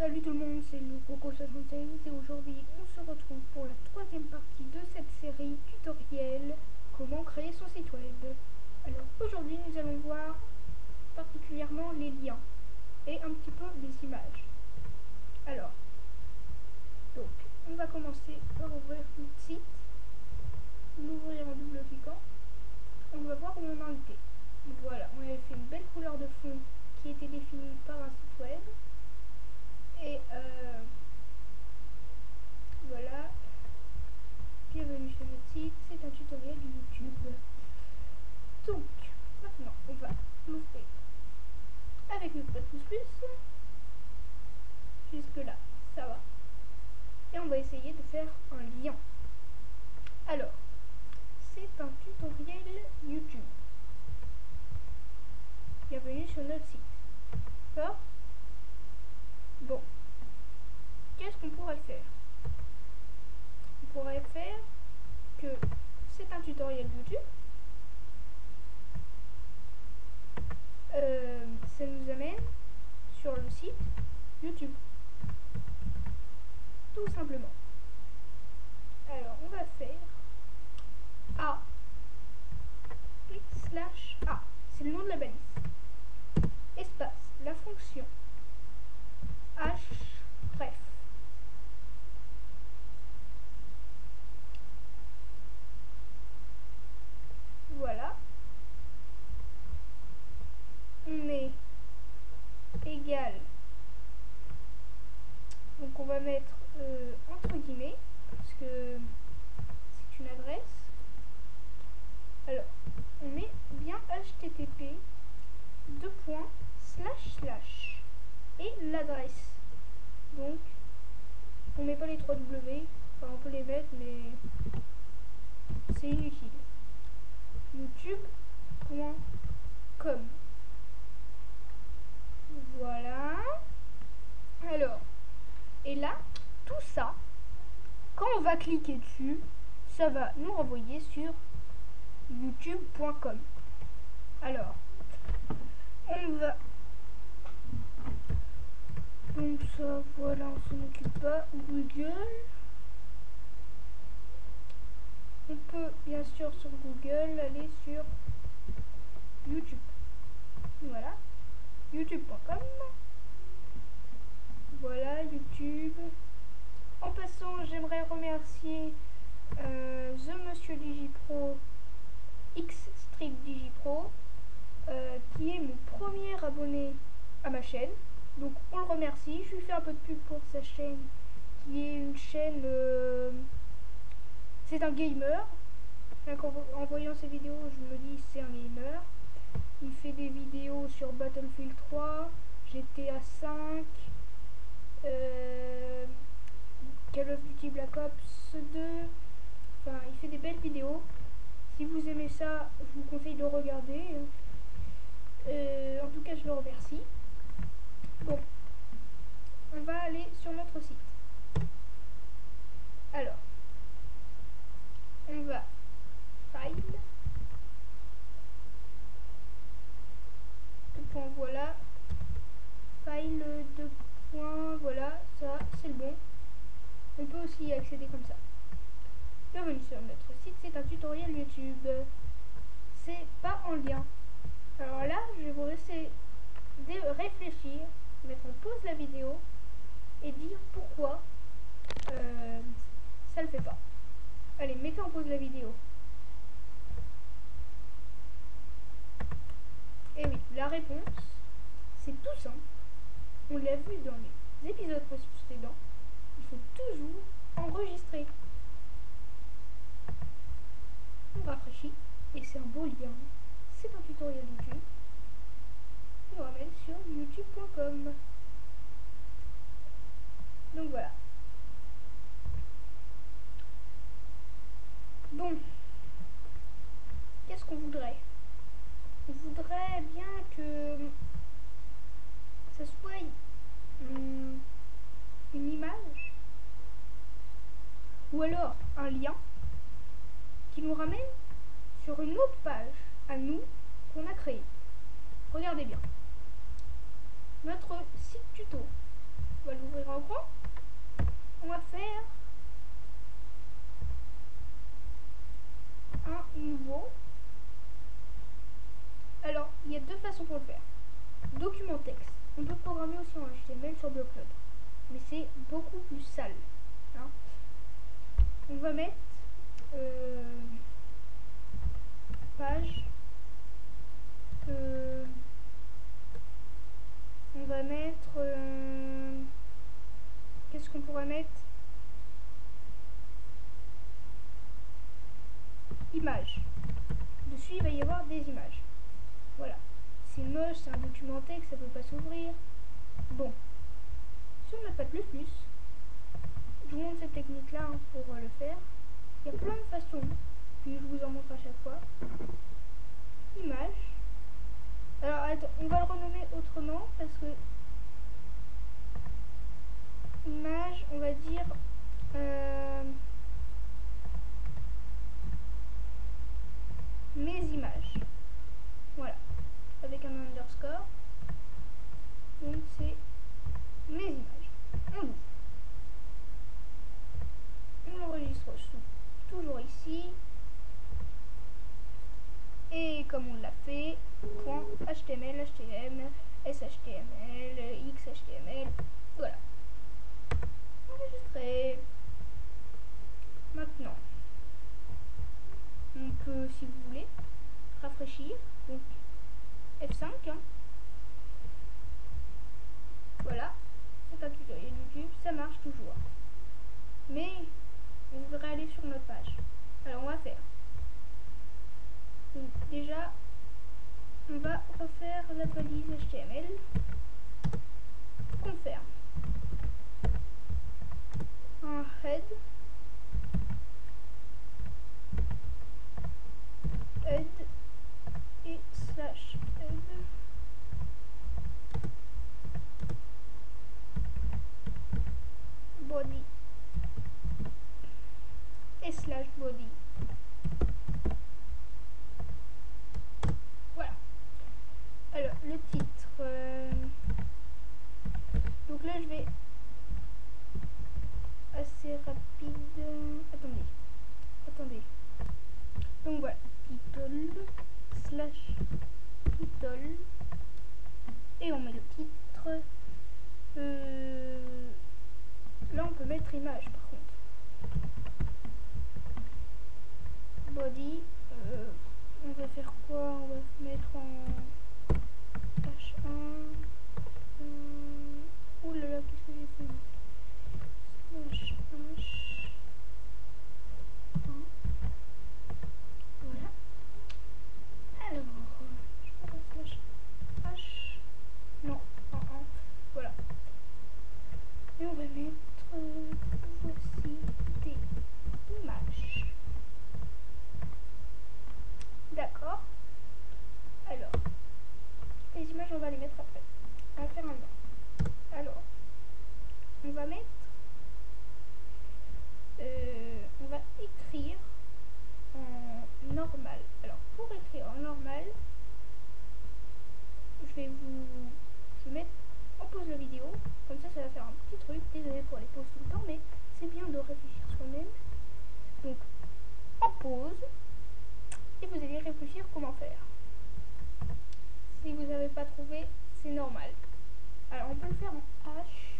Salut tout le monde, c'est le Coco76 et aujourd'hui on se retrouve pour la troisième partie de cette série tutoriel comment créer son site web. Alors aujourd'hui nous allons voir particulièrement les liens et un petit peu les images. Alors, donc on va commencer par ouvrir notre site, l'ouvrir en double cliquant, on va voir où on en était. Donc voilà, on avait fait une belle couleur de fond qui était définie par un site web. Et euh, voilà. Bienvenue sur notre site. C'est un tutoriel YouTube. Donc, maintenant, on va l'ouvrir avec notre code plus plus. Jusque là, ça va. Et on va essayer de faire un lien. Alors, c'est un tutoriel YouTube. Bienvenue sur notre site. D'accord Bon. Qu'est-ce qu'on pourrait faire On pourrait faire que c'est un tutoriel YouTube. Euh, ça nous amène sur le site YouTube. Tout simplement. w Enfin, on peut les mettre, mais c'est inutile. YouTube.com Voilà. Alors, et là, tout ça, quand on va cliquer dessus, ça va nous renvoyer sur youtube.com. Alors, on va donc ça, voilà, on s'en occupe pas. Google. On peut bien sûr sur Google aller sur YouTube. Voilà. YouTube.com. Voilà, YouTube. En passant, j'aimerais remercier euh, The Monsieur Digipro, X Digipro, euh, qui est mon premier abonné à ma chaîne. Donc on le remercie. Je lui fais un peu de pub pour sa chaîne qui est une chaîne... Euh, c'est un gamer. En, voyant ses vidéos, je me dis c'est un gamer. Il fait des vidéos sur Battlefield 3, GTA 5, euh, Call of Duty Black Ops 2. Enfin, il fait des belles vidéos. Si vous aimez ça, je vous conseille de regarder. Euh, en tout cas, je le remercie. Bon, on va aller sur notre site. Alors, on va file, points, voilà, file, points, voilà, ça c'est le bon. On peut aussi y accéder comme ça. Bienvenue sur notre site, c'est un tutoriel YouTube. C'est pas en lien. Alors là, je vais vous laisser réfléchir mettre en pause la vidéo et dire pourquoi euh, ça le fait pas. Allez, mettez en pause la vidéo. Et oui, la réponse, c'est tout simple. On l'a vu dans les épisodes précédents. Il faut toujours enregistrer. On rafraîchit et c'est un beau lien. C'est un tutoriel YouTube nous ramène sur youtube.com. Donc voilà. Bon. Qu'est-ce qu'on voudrait? On voudrait bien que ça soit une, image ou alors un lien qui nous ramène sur une autre page à nous qu'on a créée. Regardez bien notre site tuto. On va ouvrir en grand. On va faire un nouveau. Alors, il y a deux façons pour le faire. Document texte. On peut programmer aussi en HTML sur Blockload. Mais c'est beaucoup plus sale. Hein. On va mettre euh, page. Euh, on va mettre... Euh, qu'est-ce qu'on pourrait mettre Images. Dessus, il va y avoir des images. Voilà. C'est moche, c'est un document texte, ça peut pas s'ouvrir. Bon. Si on n'a pas de plus je vous montre cette technique-là hein, pour euh, le faire. Il y a plein de façons, puis je vous en montre à chaque fois. Image. Alors, on va le renommer autrement parce que image, on va dire euh, mes images. Voilà, avec un underscore. Donc c'est mes images. On ouvre. On l'enregistre toujours ici. Et comme on l'a fait, .html, html, shtml, xhtml, voilà. Enregistré. Maintenant, on peut, si vous voulez, rafraîchir. Donc, F5. Hein. Voilà. C'est un tutoriel YouTube, ça marche toujours. Mais, on voudrait aller sur notre page. Alors, on va faire donc déjà, on va refaire la police HTML. Confirme. Un head et slash head. Body. Et slash body. image par contre. Body, euh, on va faire quoi On va mettre en H1. Euh, ouh là là, qu'est-ce que j'ai fait Slash H. Voilà. Alors, je vais slash H. Non, en 1. Voilà. Et on va mettre voici des images. D'accord Alors, les images, on va les mettre après. On va faire un Alors, on va mettre... Euh, on va écrire en normal. Alors, pour écrire en normal, je vais vous... Mettre on pose la vidéo, comme ça ça va faire un petit truc, désolé pour les pauses tout le temps, mais c'est bien de réfléchir soi-même. Donc on pause, et vous allez réfléchir comment faire. Si vous n'avez pas trouvé, c'est normal. Alors on peut le faire en H,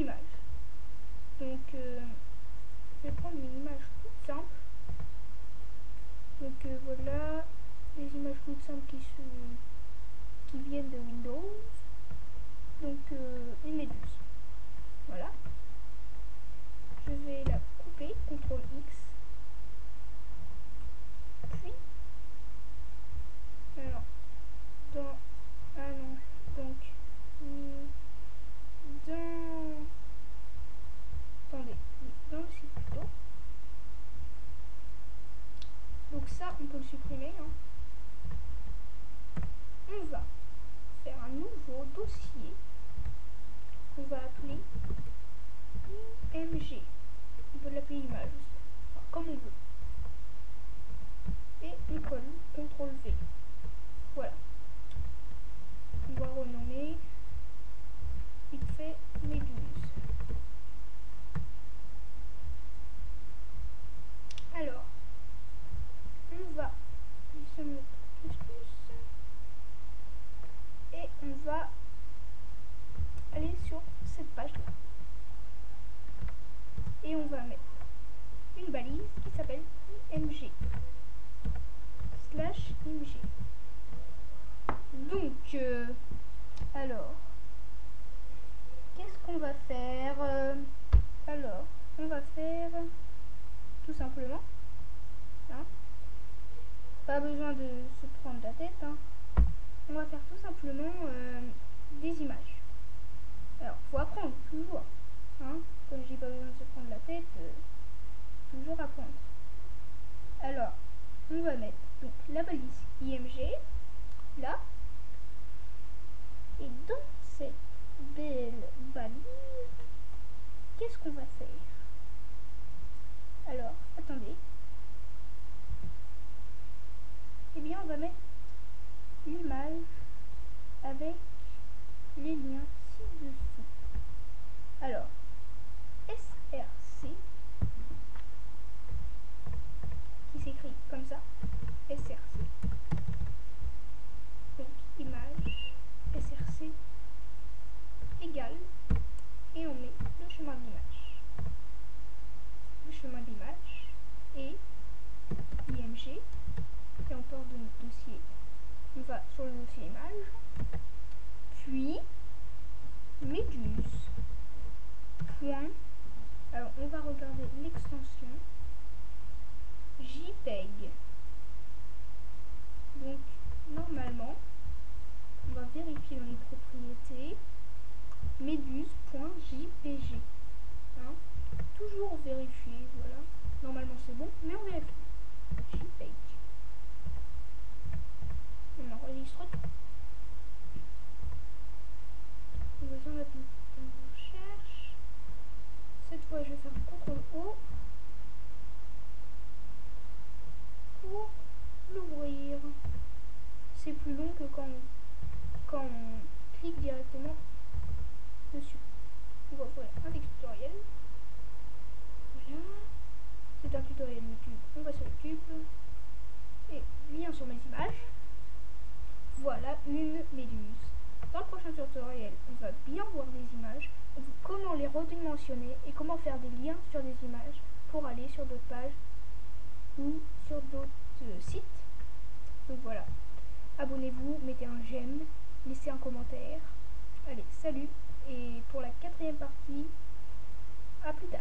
image. Donc, euh, je vais prendre une image toute simple. Donc euh, voilà, les images toutes simples qui, se, qui viennent de Windows. Donc euh, une méduse. Voilà. Je vais la couper, CTRL X. Puis, alors, dans donc euh, alors qu'est-ce qu'on va faire euh, alors on va faire tout simplement hein, pas besoin de se prendre la tête hein. on va faire tout simplement euh, des images alors faut apprendre toujours hein. comme j'ai pas besoin de se prendre la tête toujours apprendre alors on va mettre donc la balise IMG là. Et dans cette belle balise qu'est-ce qu'on va faire alors attendez eh bien on va mettre l'image avec les liens ci-dessous. Alors, SRC, qui s'écrit comme ça, SRC. Donc, image, SRC, égale, et on met le chemin d'image. Le chemin d'image et IMG et on part de notre dossier. On va sur le dossier image, puis méduse. Point. Alors on va regarder l'extension JPEG. Donc normalement, on dans les propriétés méduse.jpg. Hein? Toujours vérifier, voilà. Normalement c'est bon, mais on vérifie on enregistre tout. On va mettre une recherche. Cette fois, je vais faire CTRL O pour l'ouvrir. C'est plus long que quand on, quand on clique directement dessus. On va ouvrir un tutoriel. Voilà. C'est un tutoriel YouTube. On va sur YouTube. Et lien sur mes images. Voilà une méduse. Dans le prochain tutoriel, on va bien voir des images, comment les redimensionner et comment faire des liens sur des images pour aller sur d'autres pages ou sur d'autres sites. Donc voilà. Abonnez-vous, mettez un j'aime, laissez un commentaire. Allez, salut et pour la quatrième partie, à plus tard.